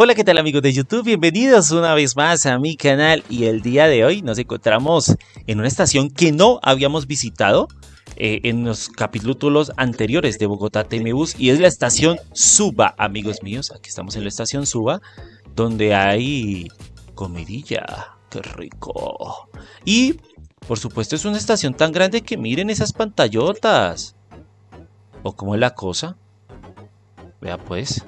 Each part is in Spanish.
Hola, ¿qué tal amigos de YouTube? Bienvenidos una vez más a mi canal y el día de hoy nos encontramos en una estación que no habíamos visitado eh, en los capítulos anteriores de Bogotá TMBus y es la estación Suba, amigos míos. Aquí estamos en la estación Suba, donde hay comidilla. ¡Qué rico! Y, por supuesto, es una estación tan grande que miren esas pantallotas. ¿O cómo es la cosa? Vea pues.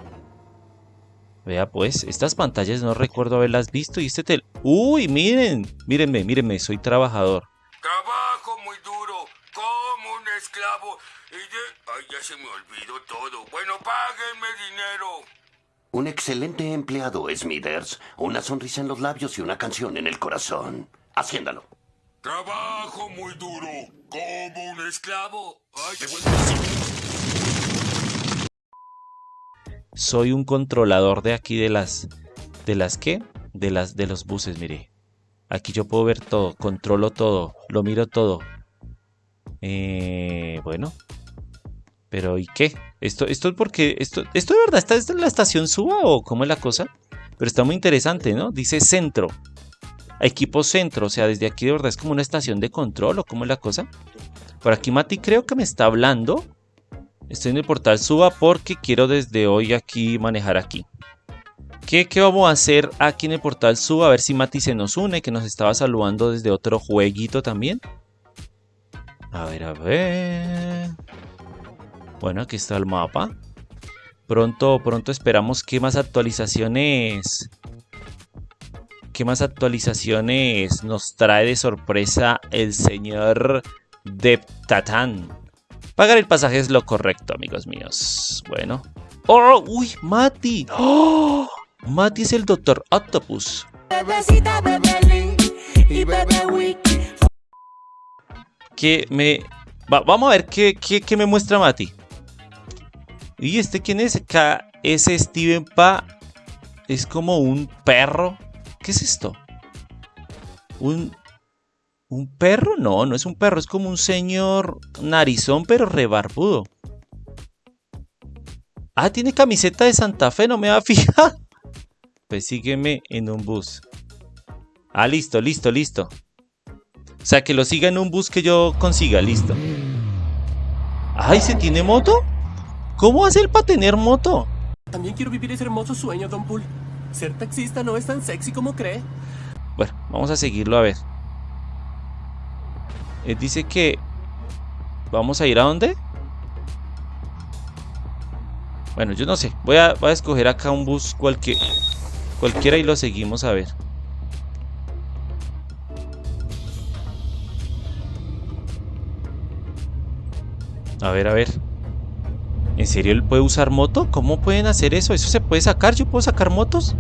Vea pues, estas pantallas no recuerdo haberlas visto y este tel... ¡Uy, miren! Mírenme, mírenme, soy trabajador. Trabajo muy duro, como un esclavo y de... Ay, ya se me olvidó todo. Bueno, páguenme dinero. Un excelente empleado, Smithers. Una sonrisa en los labios y una canción en el corazón. Haciéndalo. Trabajo muy duro, como un esclavo. Ay, Soy un controlador de aquí de las... ¿De las qué? De las de los buses, mire. Aquí yo puedo ver todo, controlo todo, lo miro todo. Eh, bueno. Pero ¿y qué? Esto, esto es porque... Esto, ¿Esto de verdad está desde la estación Suba o cómo es la cosa? Pero está muy interesante, ¿no? Dice centro. Equipo centro, o sea, desde aquí de verdad es como una estación de control o cómo es la cosa. Por aquí Mati creo que me está hablando. Estoy en el portal Suba porque quiero desde hoy aquí manejar aquí. ¿Qué, ¿Qué, vamos a hacer aquí en el portal Suba? A ver si Mati se nos une, que nos estaba saludando desde otro jueguito también. A ver, a ver. Bueno, aquí está el mapa. Pronto, pronto esperamos que más actualizaciones... ¿Qué más actualizaciones nos trae de sorpresa el señor Deptatan? Pagar el pasaje es lo correcto, amigos míos. Bueno. ¡Oh! ¡Uy! ¡Mati! ¡Oh! Mati es el Doctor Octopus. Que me... vamos a ver qué, qué, me muestra Mati. ¿Y este quién es? Acá es Steven Pa. Es como un perro. ¿Qué es esto? Un, ¿Un perro? No, no es un perro, es como un señor narizón pero rebarbudo. Ah, tiene camiseta de Santa Fe, no me va a fijar. Pues sígueme en un bus. Ah, listo, listo, listo. O sea, que lo siga en un bus que yo consiga, listo. Ay, ¿se tiene moto? ¿Cómo hace él para tener moto? También quiero vivir ese hermoso sueño, Don Pool. Ser taxista no es tan sexy como cree. Bueno, vamos a seguirlo a ver. Él dice que... ¿Vamos a ir a dónde? Bueno, yo no sé. Voy a, voy a escoger acá un bus cualquier, cualquiera y lo seguimos a ver. A ver, a ver. ¿En serio él puede usar moto? ¿Cómo pueden hacer eso? ¿Eso se puede sacar? ¿Yo puedo sacar motos?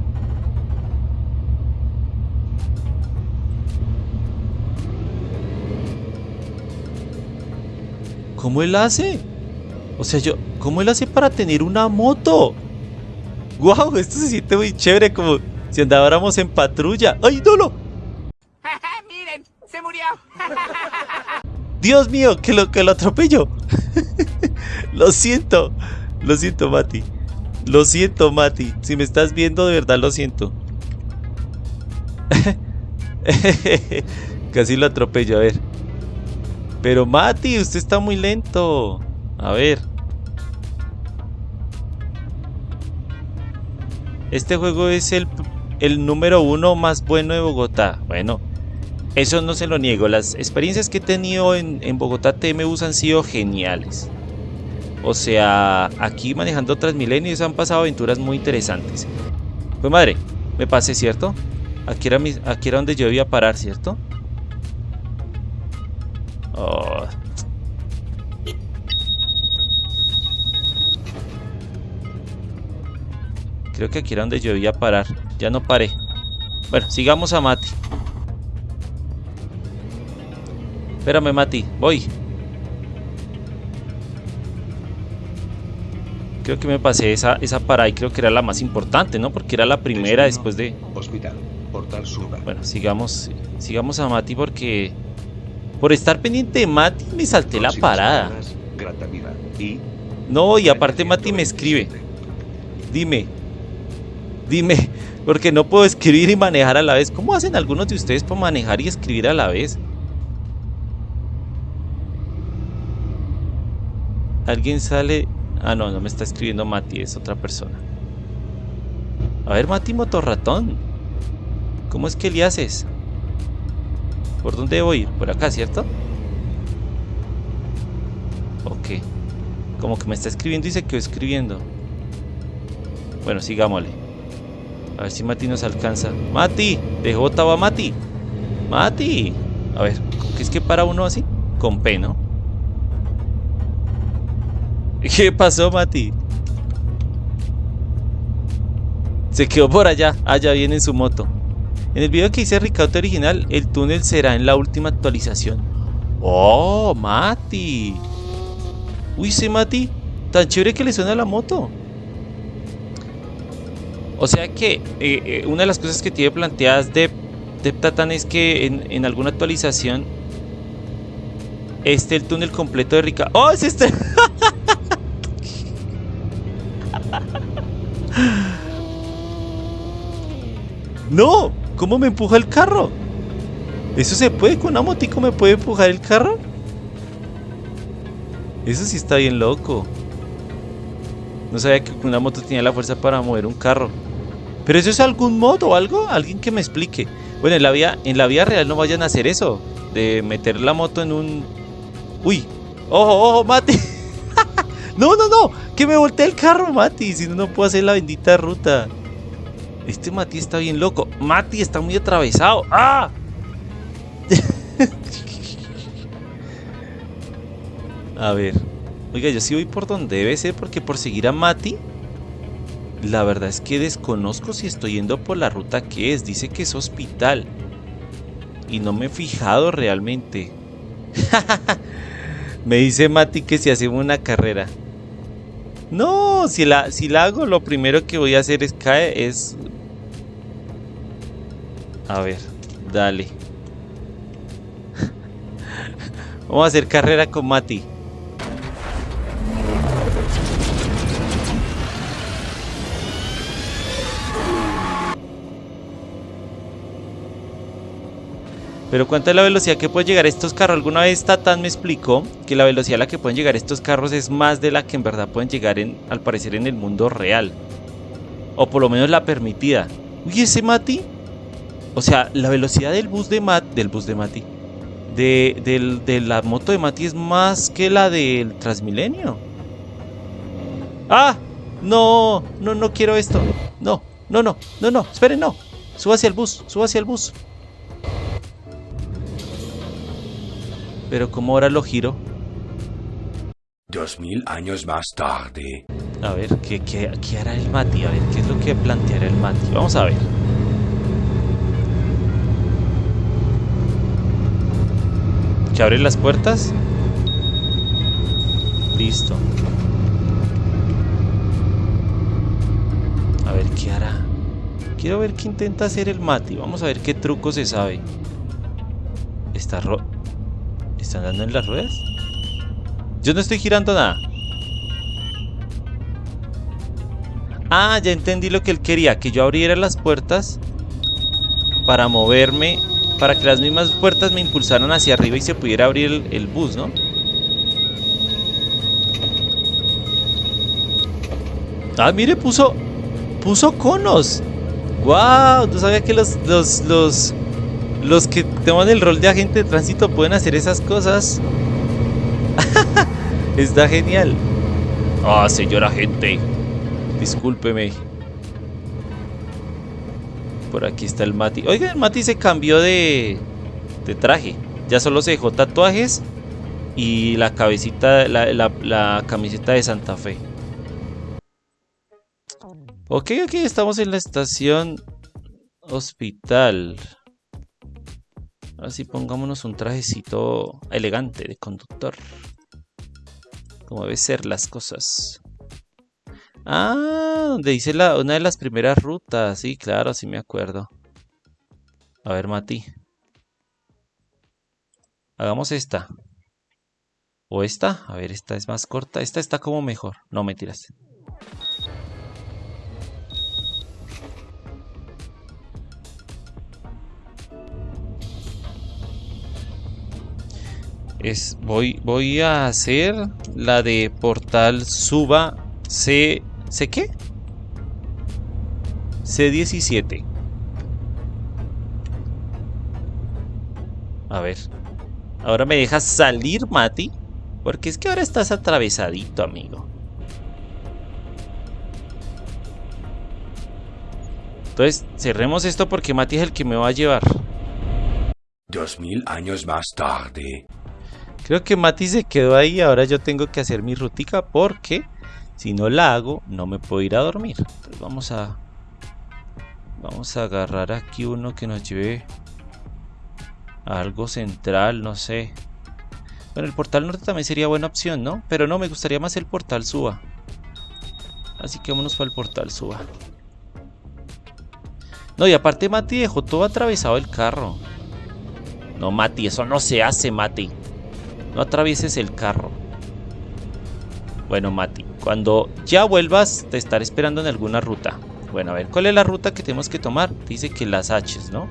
¿Cómo él hace? O sea, yo, ¿cómo él hace para tener una moto? ¡Guau! esto se siente muy chévere, como si andáramos en patrulla. ¡Ay, Dolo! ¡Miren! ¡Se murió! ¡Dios mío! ¡Que lo, que lo atropello! lo siento. Lo siento, Mati. Lo siento, Mati. Si me estás viendo, de verdad lo siento. Casi lo atropello, a ver. Pero Mati, usted está muy lento. A ver. Este juego es el, el número uno más bueno de Bogotá. Bueno, eso no se lo niego. Las experiencias que he tenido en, en Bogotá TMUs han sido geniales. O sea, aquí manejando Transmilenios han pasado aventuras muy interesantes. Pues madre, me pasé, ¿cierto? Aquí era, mi, aquí era donde yo debía parar, ¿cierto? Oh. Creo que aquí era donde yo debía parar. Ya no paré. Bueno, sigamos a Mati. Espérame, Mati. Voy. Creo que me pasé esa, esa parada y creo que era la más importante, ¿no? Porque era la primera después de... Hospital, portal. Bueno, sigamos, sigamos a Mati porque... Por estar pendiente de Mati me salté la parada. No, y aparte Mati me escribe. Dime. Dime, porque no puedo escribir y manejar a la vez. ¿Cómo hacen algunos de ustedes para manejar y escribir a la vez? Alguien sale... Ah, no, no me está escribiendo Mati, es otra persona. A ver, Mati Motorratón. ¿Cómo es que le haces? ¿Por dónde debo ir? Por acá, ¿cierto? Ok. Como que me está escribiendo y se quedó escribiendo. Bueno, sigámosle. A ver si Mati nos alcanza. ¡Mati! Dejó botado a Mati. ¡Mati! A ver, ¿qué es que para uno así? Con P, ¿no? ¿Qué pasó, Mati? Se quedó por allá. Allá viene en su moto. En el video que hice Ricardo original, el túnel será en la última actualización. ¡Oh, Mati! Uy, sí, Mati. Tan chévere que le suena la moto. O sea que eh, eh, una de las cosas que tiene planteadas de Tatan es que en, en, alguna actualización este el túnel completo de Rica. ¡Oh, es este! ¡No! ¿Cómo me empuja el carro? ¿Eso se puede? ¿Con una motico me puede empujar el carro? Eso sí está bien loco. No sabía que una moto tenía la fuerza para mover un carro. ¿Pero eso es algún modo o algo? Alguien que me explique. Bueno, en la, vía, en la vía real no vayan a hacer eso. De meter la moto en un... ¡Uy! ¡Ojo, ojo, Mati! ¡No, no, no! ¡Que me voltee el carro, Mati! Si no, no puedo hacer la bendita ruta. Este Mati está bien loco. Mati está muy atravesado. ¡Ah! a ver. Oiga, yo sí voy por donde debe ser porque por seguir a Mati... La verdad es que desconozco si estoy yendo por la ruta que es. Dice que es hospital. Y no me he fijado realmente. me dice Mati que si hacemos una carrera. No, si la, si la hago, lo primero que voy a hacer es caer, es... A ver, dale. Vamos a hacer carrera con Mati. Pero ¿cuánta es la velocidad que pueden llegar estos carros? Alguna vez Tatan me explicó que la velocidad a la que pueden llegar estos carros es más de la que en verdad pueden llegar en, al parecer en el mundo real. O por lo menos la permitida. Uy, ese Mati. O sea, la velocidad del bus de Mati. Del bus de Mati. De, de la moto de Mati es más que la del Transmilenio. ¡Ah! No, no, no quiero esto. No, no, no, no, no. Esperen, no. Suba hacia el bus, suba hacia el bus. Pero como ahora lo giro. Dos mil años más tarde. A ver, ¿qué, qué, qué hará el Mati? A ver, ¿qué es lo que planteará el Mati? Vamos a ver. ¿Que abre las puertas? Listo. A ver, ¿qué hará? Quiero ver qué intenta hacer el Mati. Vamos a ver qué truco se sabe. Está ro... ¿Están dando en las ruedas? Yo no estoy girando nada. Ah, ya entendí lo que él quería. Que yo abriera las puertas para moverme. Para que las mismas puertas me impulsaran hacia arriba y se pudiera abrir el, bus, ¿no? Ah, mire, puso... Puso conos. ¡Wow! No sabía que los, los, los, los que toman el rol de agente de tránsito pueden hacer esas cosas. Está genial. Ah, señor agente. Discúlpeme. Por aquí está el Mati. Oiga, el Mati se cambió de, de traje. Ya solo se dejó tatuajes y la cabecita, la, la, camiseta de Santa Fe. Ok, ok, estamos en la estación hospital. Ahora sí pongámonos un trajecito elegante de conductor. Como debe ser las cosas. Ah, donde hice la, una de las primeras rutas. Sí, claro, sí me acuerdo. A ver, Mati. Hagamos esta. O esta. A ver, esta es más corta. Esta está como mejor. No, me tiras. Es, voy, voy a hacer la de portal suba C. ¿C qué? C17. A ver. Ahora me dejas salir, Mati. Porque es que ahora estás atravesadito, amigo. Entonces, cerremos esto porque Mati es el que me va a llevar. Dos mil años más tarde. Creo que Mati se quedó ahí. Ahora yo tengo que hacer mi rutica porque si no la hago, no me puedo ir a dormir. Entonces vamos a... Vamos a agarrar aquí uno que nos lleve a algo central, no sé. Bueno, el portal norte también sería buena opción, ¿no? Pero no, me gustaría más el portal suba. Así que vámonos para el portal suba. No, y aparte Mati dejó todo atravesado el carro. No, Mati, eso no se hace, Mati. No atravieses el carro. Bueno, Mati, cuando ya vuelvas, te estaré esperando en alguna ruta. Bueno, a ver, ¿cuál es la ruta que tenemos que tomar? Dice que las H, ¿no?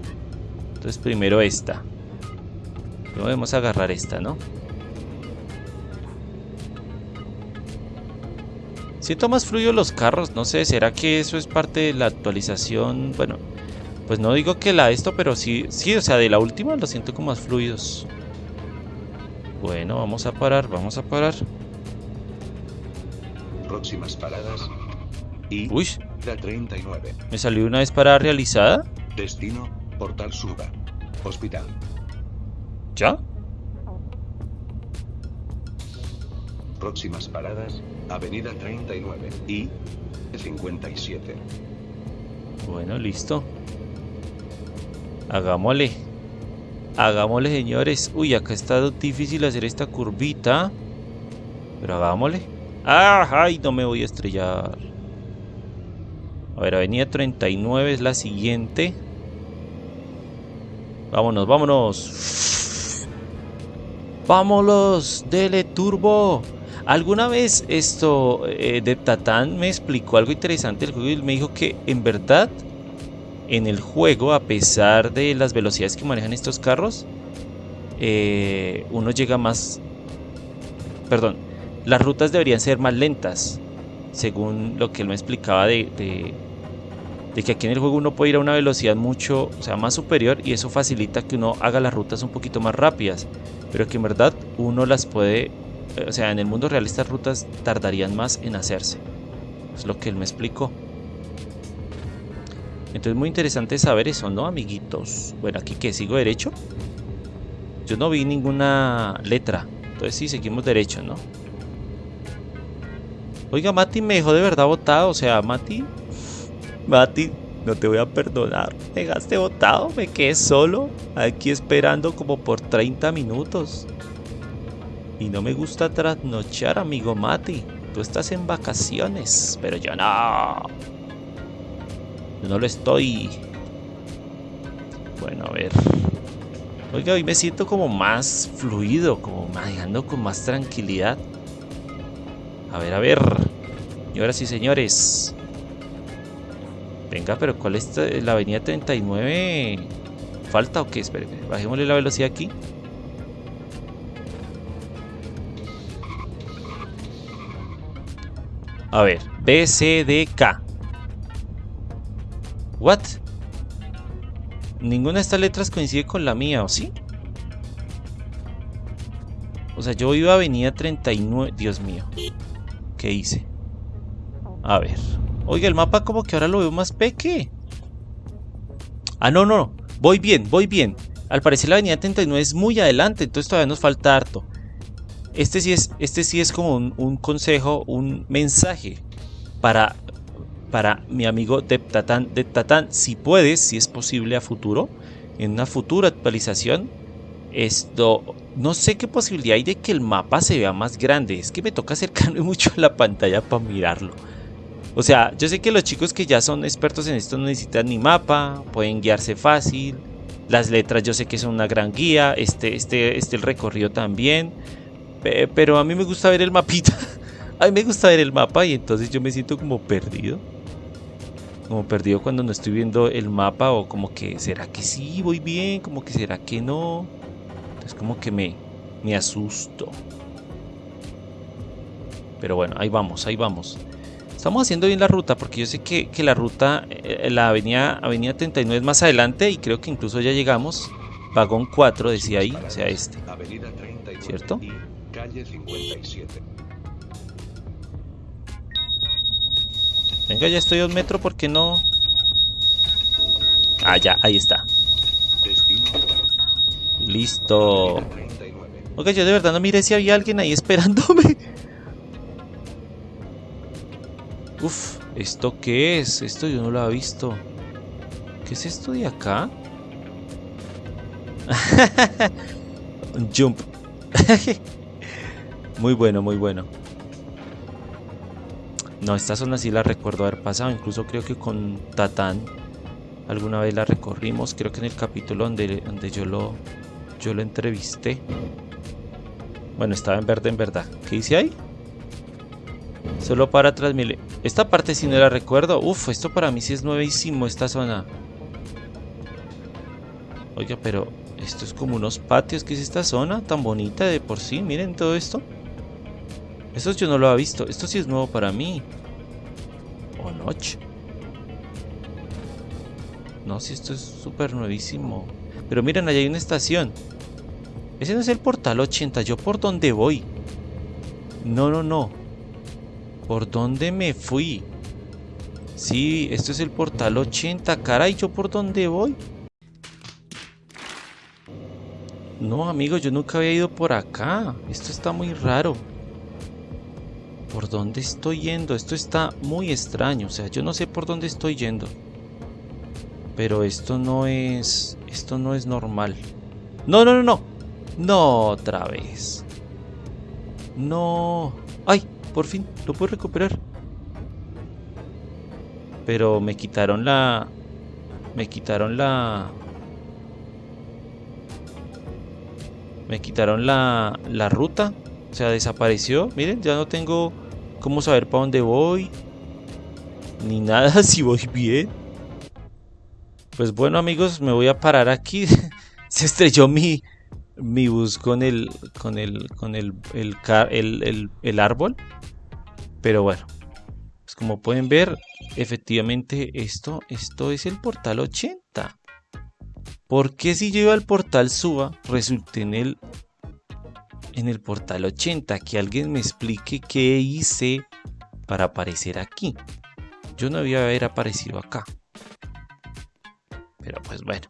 Entonces primero esta. Debemos agarrar esta, ¿no? Siento más fluido los carros, no sé, ¿será que eso es parte de la actualización? Bueno, pues no digo que la esto, pero sí, sí, o sea, de la última lo siento como más fluidos. Bueno, vamos a parar, vamos a parar. Próximas paradas. Y Uy, la 39. me salió una vez para realizada. Destino, Portal Suba. Hospital. ¿Ya? Próximas paradas. Avenida 39 y 57. Bueno, listo. Hagámosle. Hagámosle, señores. Uy, acá está difícil hacer esta curvita. Pero hagámosle. ¡Ah! ¡Ay! No me voy a estrellar. A ver, avenida 39 es la siguiente. Vámonos, vámonos. Vámonos, dele turbo. Alguna vez esto eh, de Tatán me explicó algo interesante del juego y me dijo que en verdad en el juego, a pesar de las velocidades que manejan estos carros, eh, uno llega más... Perdón, las rutas deberían ser más lentas, según lo que él me explicaba de, de, de que aquí en el juego uno puede ir a una velocidad mucho, o sea, más superior y eso facilita que uno haga las rutas un poquito más rápidas, pero que en verdad uno las puede, o sea, en el mundo real estas rutas tardarían más en hacerse. Es lo que él me explicó. Entonces muy interesante saber eso, ¿no, amiguitos? Bueno, aquí que sigo derecho. Yo no vi ninguna letra. Entonces sí, seguimos derecho, ¿no? Oiga, Mati me dejó de verdad botado. O sea, Mati... Mati, no te voy a perdonar. Me dejaste botado, me quedé solo. Aquí esperando como por 30 minutos. Y no me gusta trasnochar, amigo Mati. Tú estás en vacaciones, pero yo no. Yo no lo estoy. Bueno, a ver. Oiga, hoy me siento como más fluido, como manejando con más tranquilidad. A ver, a ver. Señoras y señores. Venga, pero ¿cuál es la avenida 39? ¿Falta o qué? Espérenme, bajémosle la velocidad aquí. A ver, B, C, D, K. ¿What? Ninguna de estas letras coincide con la mía, ¿o sí? O sea, yo iba a avenida 39... Dios mío. ¿Qué hice? A ver. Oiga, el mapa como que ahora lo veo más peque. Ah, no, no. Voy bien, voy bien. Al parecer la avenida 39 es muy adelante, entonces todavía nos falta harto. Este sí es, este sí es como un, consejo, un mensaje para para mi amigo Deptatan. Deptatan, si puedes, si es posible a futuro, en una futura actualización, esto, no sé qué posibilidad hay de que el mapa se vea más grande. Es que me toca acercarme mucho a la pantalla para mirarlo. O sea, yo sé que los chicos que ya son expertos en esto no necesitan ni mapa, pueden guiarse fácil. Las letras yo sé que son una gran guía, este, este, este el recorrido también. Pero a mí me gusta ver el mapita. A mí me gusta ver el mapa y entonces yo me siento como perdido como perdido cuando no estoy viendo el mapa o como que será que sí voy bien, como que será que no. Entonces como que me Me asusto. Pero bueno, ahí vamos, ahí vamos. Estamos haciendo bien la ruta porque yo sé que, que la ruta, eh, la avenida, avenida 39 es más adelante y creo que incluso ya llegamos. Vagón 4 decía ahí, o sea este. Avenida 39 ¿Cierto? y calle 57. Venga, ya estoy a un metro, ¿por qué no? Ah, ya, ahí está. Listo. Avenida 39. Ok, yo de verdad no miré si había alguien ahí esperándome. Uf, ¿esto qué es? Esto yo no lo había visto. ¿Qué es esto de acá? Jump. muy bueno, muy bueno. No, esta zona sí la recuerdo haber pasado. Incluso creo que con Tatán alguna vez la recorrimos. Creo que en el capítulo donde, donde yo lo yo lo entrevisté. Bueno, estaba en verde en verdad. ¿Qué dice ahí? Solo para transmitir. Esta parte sí no la recuerdo. Uf, esto para mí sí es nuevísimo, esta zona. Oiga, pero esto es como unos patios. ¿Qué es esta zona tan bonita de por sí? Miren todo esto. Esto yo no lo había visto. Esto sí es nuevo para mí. O noche. No, si esto es súper nuevísimo. Pero miren, allá hay una estación. Ese no es el portal 80. ¿Yo por dónde voy? No, no, no. ¿Por dónde me fui? Sí, esto es el portal 80. Caray, ¿yo por dónde voy? No, amigos, yo nunca había ido por acá. Esto está muy raro. ¿Por dónde estoy yendo? Esto está muy extraño. O sea, yo no sé por dónde estoy yendo. Pero esto no es... Esto no es normal. No, no, no, no. No, otra vez. No. ¡Ay! Por fin, lo puedo recuperar. Pero me quitaron la... Me quitaron la... Me quitaron la, la ruta. O sea, desapareció. Miren, ya no tengo cómo saber para dónde voy. Ni nada si voy bien. Pues bueno amigos, me voy a parar aquí. Se estrelló mi, mi bus con el con el con el el, el, el, árbol. Pero bueno, pues como pueden ver, efectivamente esto esto es el portal 80. ¿Por qué si yo iba al portal suba resulté en el en el portal 80? Que alguien me explique qué hice para aparecer aquí. Yo no había haber aparecido acá. Pero pues bueno.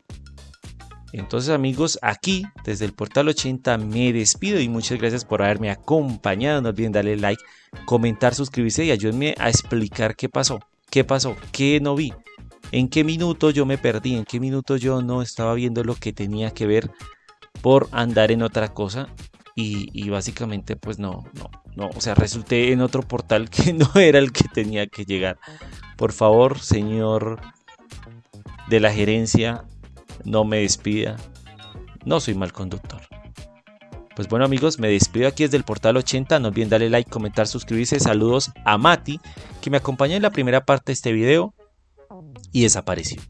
Entonces amigos, aquí desde el portal 80 me despido y muchas gracias por haberme acompañado. No olviden darle like, comentar, suscribirse y ayúdenme a explicar qué pasó. ¿Qué pasó? ¿Qué no vi? ¿En qué minuto yo me perdí? ¿En qué minuto yo no estaba viendo lo que tenía que ver por andar en otra cosa? Y, y básicamente pues no, no, no. O sea, resulté en otro portal que no era el que tenía que llegar. Por favor, señor de la gerencia, no me despida. No soy mal conductor. Pues bueno amigos, me despido aquí desde el portal 80. No olviden darle like, comentar, suscribirse. Saludos a Mati, que me acompañó en la primera parte de este video y desapareció.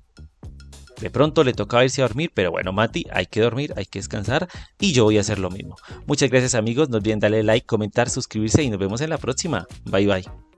De pronto le tocaba irse a dormir, pero bueno, Mati, hay que dormir, hay que descansar y yo voy a hacer lo mismo. Muchas gracias amigos, no olviden darle like, comentar, suscribirse y nos vemos en la próxima. Bye bye.